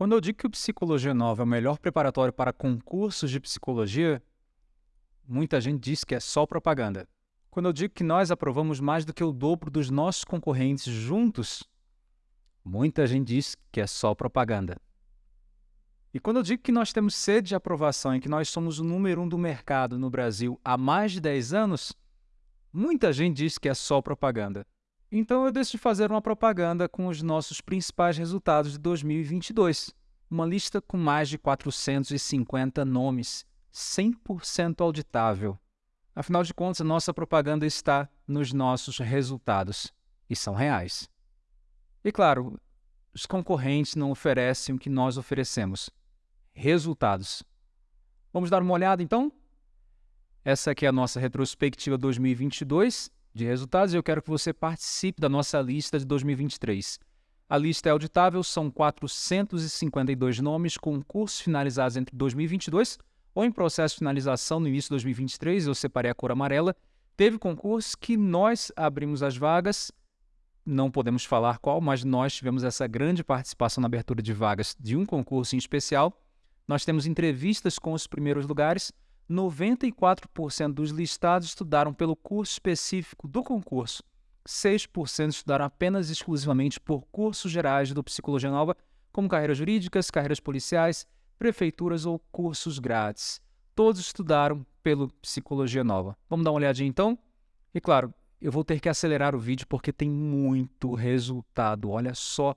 Quando eu digo que o Psicologia Nova é o melhor preparatório para concursos de psicologia, muita gente diz que é só propaganda. Quando eu digo que nós aprovamos mais do que o dobro dos nossos concorrentes juntos, muita gente diz que é só propaganda. E quando eu digo que nós temos sede de aprovação e que nós somos o número um do mercado no Brasil há mais de 10 anos, muita gente diz que é só propaganda. Então eu decidi fazer uma propaganda com os nossos principais resultados de 2022. Uma lista com mais de 450 nomes, 100% auditável. Afinal de contas, nossa propaganda está nos nossos resultados e são reais. E claro, os concorrentes não oferecem o que nós oferecemos: resultados. Vamos dar uma olhada então? Essa aqui é a nossa retrospectiva 2022 de resultados e eu quero que você participe da nossa lista de 2023. A lista é auditável, são 452 nomes com cursos finalizados entre 2022 ou em processo de finalização no início de 2023, eu separei a cor amarela. Teve concurso que nós abrimos as vagas, não podemos falar qual, mas nós tivemos essa grande participação na abertura de vagas de um concurso em especial. Nós temos entrevistas com os primeiros lugares 94% dos listados estudaram pelo curso específico do concurso. 6% estudaram apenas exclusivamente por cursos gerais do Psicologia Nova, como carreiras jurídicas, carreiras policiais, prefeituras ou cursos grátis. Todos estudaram pelo Psicologia Nova. Vamos dar uma olhadinha então? E claro, eu vou ter que acelerar o vídeo porque tem muito resultado. Olha só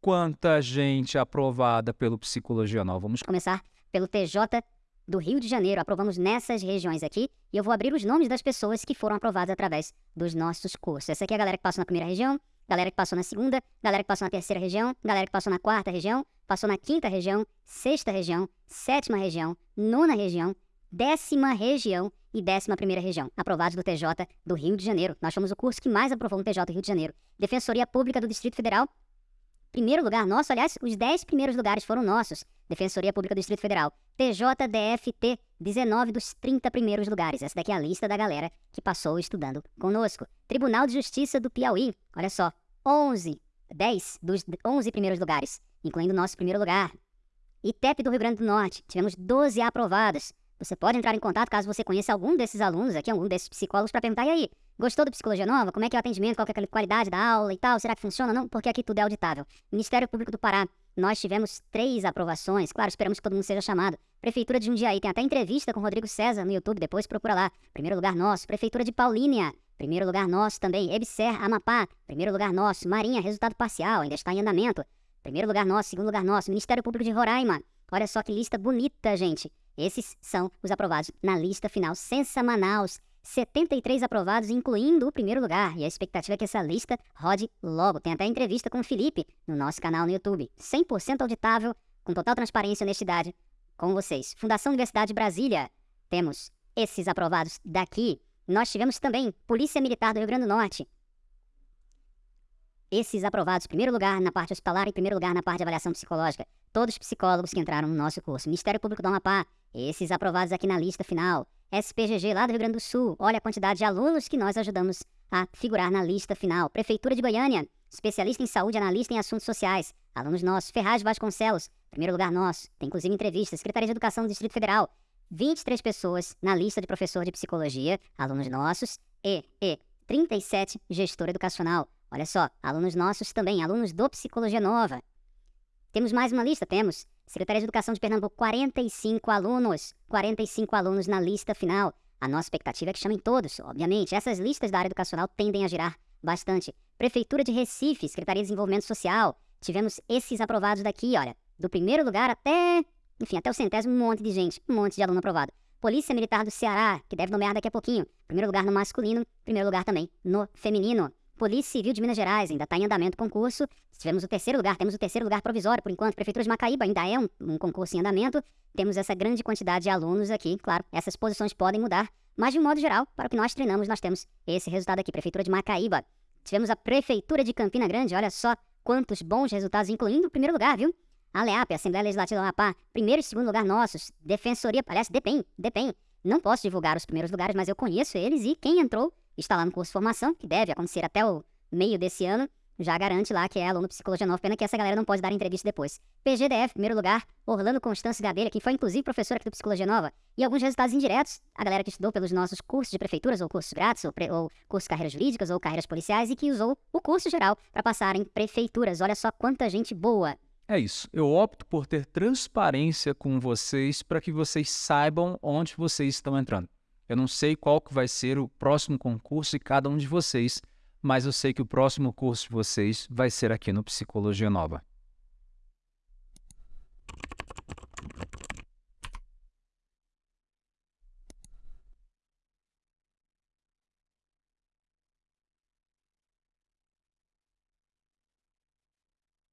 quanta gente aprovada pelo Psicologia Nova. Vamos começar pelo TJ do Rio de Janeiro. Aprovamos nessas regiões aqui e eu vou abrir os nomes das pessoas que foram aprovadas através dos nossos cursos. Essa aqui é a galera que passou na primeira região, galera que passou na segunda, galera que passou na terceira região, galera que passou na quarta região, passou na quinta região, sexta região, sétima região, nona região, décima região e décima primeira região, aprovados do TJ do Rio de Janeiro. Nós fomos o curso que mais aprovou no TJ do Rio de Janeiro. Defensoria Pública do Distrito Federal, primeiro lugar nosso, aliás, os 10 primeiros lugares foram nossos. Defensoria Pública do Distrito Federal. TJDFT, 19 dos 30 primeiros lugares. Essa daqui é a lista da galera que passou estudando conosco. Tribunal de Justiça do Piauí, olha só, 11, 10 dos 11 primeiros lugares, incluindo o nosso primeiro lugar. ITEP do Rio Grande do Norte, tivemos 12 aprovadas. Você pode entrar em contato caso você conheça algum desses alunos aqui, algum desses psicólogos, para perguntar, e aí, gostou do Psicologia Nova? Como é que é o atendimento? Qual é a qualidade da aula e tal? Será que funciona? Não, porque aqui tudo é auditável. Ministério Público do Pará, nós tivemos três aprovações. Claro, esperamos que todo mundo seja chamado. Prefeitura de Jundiaí, tem até entrevista com Rodrigo César no YouTube, depois procura lá. Primeiro lugar nosso. Prefeitura de Paulínia, primeiro lugar nosso também. Ebser, Amapá, primeiro lugar nosso. Marinha, resultado parcial, ainda está em andamento. Primeiro lugar nosso, segundo lugar nosso. Ministério Público de Roraima. Olha só que lista bonita, gente. Esses são os aprovados na lista final. Censa Manaus. 73 aprovados, incluindo o primeiro lugar. E a expectativa é que essa lista rode logo. Tem até entrevista com o Felipe no nosso canal no YouTube. 100% auditável, com total transparência e honestidade com vocês. Fundação Universidade de Brasília. Temos esses aprovados daqui. Nós tivemos também Polícia Militar do Rio Grande do Norte. Esses aprovados, primeiro lugar na parte hospitalar e primeiro lugar na parte de avaliação psicológica. Todos os psicólogos que entraram no nosso curso. Ministério Público do Amapá. Esses aprovados aqui na lista final. SPGG lá do Rio Grande do Sul. Olha a quantidade de alunos que nós ajudamos a figurar na lista final. Prefeitura de Goiânia. Especialista em saúde, analista em assuntos sociais. Alunos nossos. Ferraz Vasconcelos. Primeiro lugar nosso. Tem inclusive entrevista. Secretaria de Educação do Distrito Federal. 23 pessoas na lista de professor de psicologia. Alunos nossos. E, e 37 gestor educacional. Olha só, alunos nossos também, alunos do Psicologia Nova. Temos mais uma lista? Temos. Secretaria de Educação de Pernambuco, 45 alunos. 45 alunos na lista final. A nossa expectativa é que chamem todos, obviamente. Essas listas da área educacional tendem a girar bastante. Prefeitura de Recife, Secretaria de Desenvolvimento Social. Tivemos esses aprovados daqui, olha. Do primeiro lugar até. Enfim, até o centésimo, um monte de gente. Um monte de aluno aprovado. Polícia Militar do Ceará, que deve nomear daqui a pouquinho. Primeiro lugar no masculino, primeiro lugar também no feminino. Polícia Civil de Minas Gerais, ainda está em andamento o concurso. Tivemos o terceiro lugar, temos o terceiro lugar provisório, por enquanto. Prefeitura de Macaíba ainda é um, um concurso em andamento. Temos essa grande quantidade de alunos aqui, claro, essas posições podem mudar, mas de um modo geral, para o que nós treinamos, nós temos esse resultado aqui. Prefeitura de Macaíba. Tivemos a Prefeitura de Campina Grande, olha só quantos bons resultados, incluindo o primeiro lugar, viu? A LEAP, Assembleia Legislativa do Amapá, primeiro e segundo lugar nossos. Defensoria, aliás, DEPEN, DEPEN. Não posso divulgar os primeiros lugares, mas eu conheço eles e quem entrou está lá no curso de formação, que deve acontecer até o meio desse ano. já garante lá que é aluno Psicologia Nova, pena que essa galera não pode dar entrevista depois. PGDF, primeiro lugar, Orlando Constância Gadelha, que foi inclusive professor aqui do Psicologia Nova, e alguns resultados indiretos, a galera que estudou pelos nossos cursos de prefeituras, ou cursos grátis, ou, pre, ou cursos de carreiras jurídicas, ou carreiras policiais, e que usou o curso geral para passar em prefeituras. Olha só quanta gente boa. É isso. Eu opto por ter transparência com vocês para que vocês saibam onde vocês estão entrando. Eu não sei qual que vai ser o próximo concurso de cada um de vocês, mas eu sei que o próximo curso de vocês vai ser aqui no Psicologia Nova.